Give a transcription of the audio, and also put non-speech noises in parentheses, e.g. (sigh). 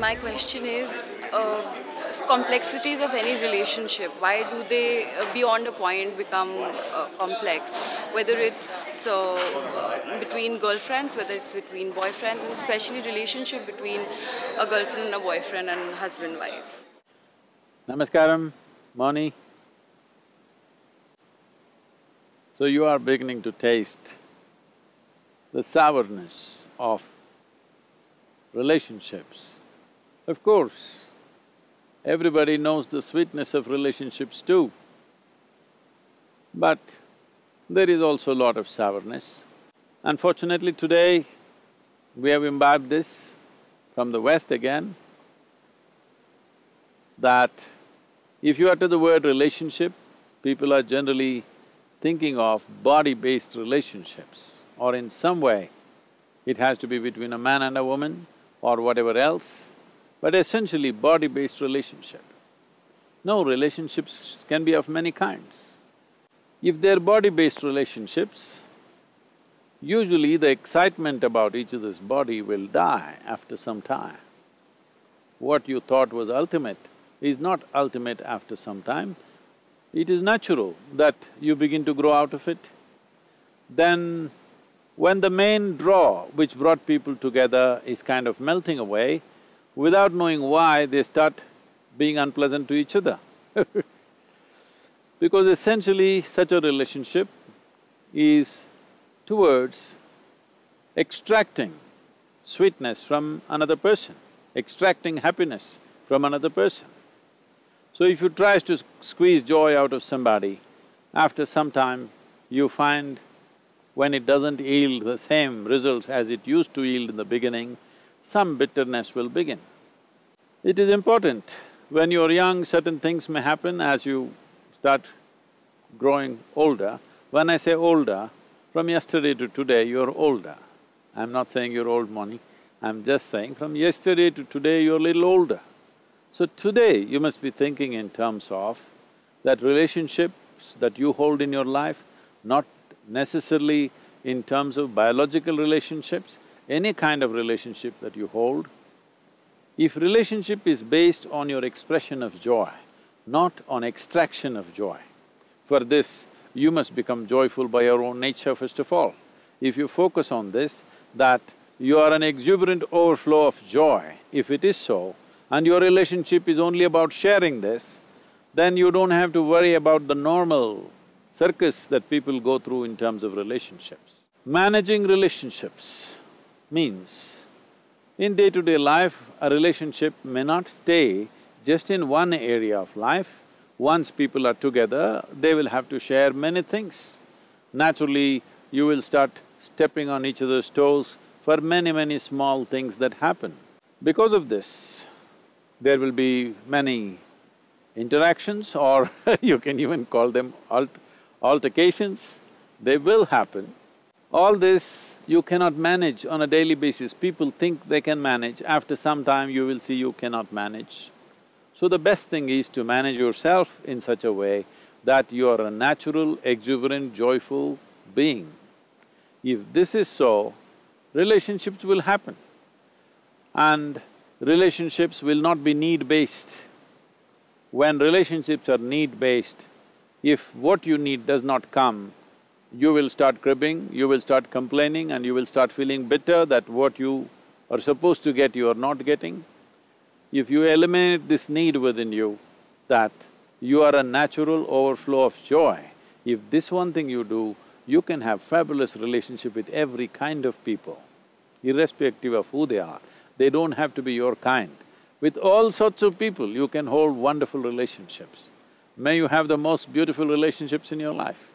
my question is uh, complexities of any relationship. Why do they, uh, beyond a point, become uh, complex? Whether it's uh, between girlfriends, whether it's between boyfriends, and especially relationship between a girlfriend and a boyfriend and husband-wife. Namaskaram, Moni. So you are beginning to taste the sourness of relationships. Of course, everybody knows the sweetness of relationships too. But there is also a lot of sourness. Unfortunately today, we have imbibed this from the West again, that if you utter the word relationship, people are generally thinking of body-based relationships or in some way it has to be between a man and a woman or whatever else, but essentially body-based relationship. No, relationships can be of many kinds. If they're body-based relationships, usually the excitement about each other's body will die after some time. What you thought was ultimate is not ultimate after some time, it is natural that you begin to grow out of it. Then when the main draw which brought people together is kind of melting away, without knowing why, they start being unpleasant to each other (laughs) Because essentially such a relationship is towards extracting sweetness from another person, extracting happiness from another person. So if you try to squeeze joy out of somebody, after some time you find when it doesn't yield the same results as it used to yield in the beginning, some bitterness will begin. It is important, when you're young, certain things may happen as you start growing older. When I say older, from yesterday to today, you're older. I'm not saying you're old Moni, I'm just saying from yesterday to today, you're a little older. So today, you must be thinking in terms of that relationships that you hold in your life, not necessarily in terms of biological relationships, any kind of relationship that you hold, if relationship is based on your expression of joy, not on extraction of joy, for this, you must become joyful by your own nature first of all. If you focus on this, that you are an exuberant overflow of joy, if it is so, and your relationship is only about sharing this, then you don't have to worry about the normal circus that people go through in terms of relationships. Managing relationships means, in day-to-day -day life, a relationship may not stay just in one area of life. Once people are together, they will have to share many things. Naturally, you will start stepping on each other's toes for many, many small things that happen. Because of this, there will be many interactions or (laughs) you can even call them alt altercations, they will happen. All this you cannot manage on a daily basis. People think they can manage, after some time you will see you cannot manage. So the best thing is to manage yourself in such a way that you are a natural, exuberant, joyful being. If this is so, relationships will happen. And relationships will not be need-based. When relationships are need-based, if what you need does not come, you will start cribbing, you will start complaining and you will start feeling bitter that what you are supposed to get you are not getting. If you eliminate this need within you, that you are a natural overflow of joy, if this one thing you do, you can have fabulous relationship with every kind of people, irrespective of who they are. They don't have to be your kind. With all sorts of people, you can hold wonderful relationships. May you have the most beautiful relationships in your life.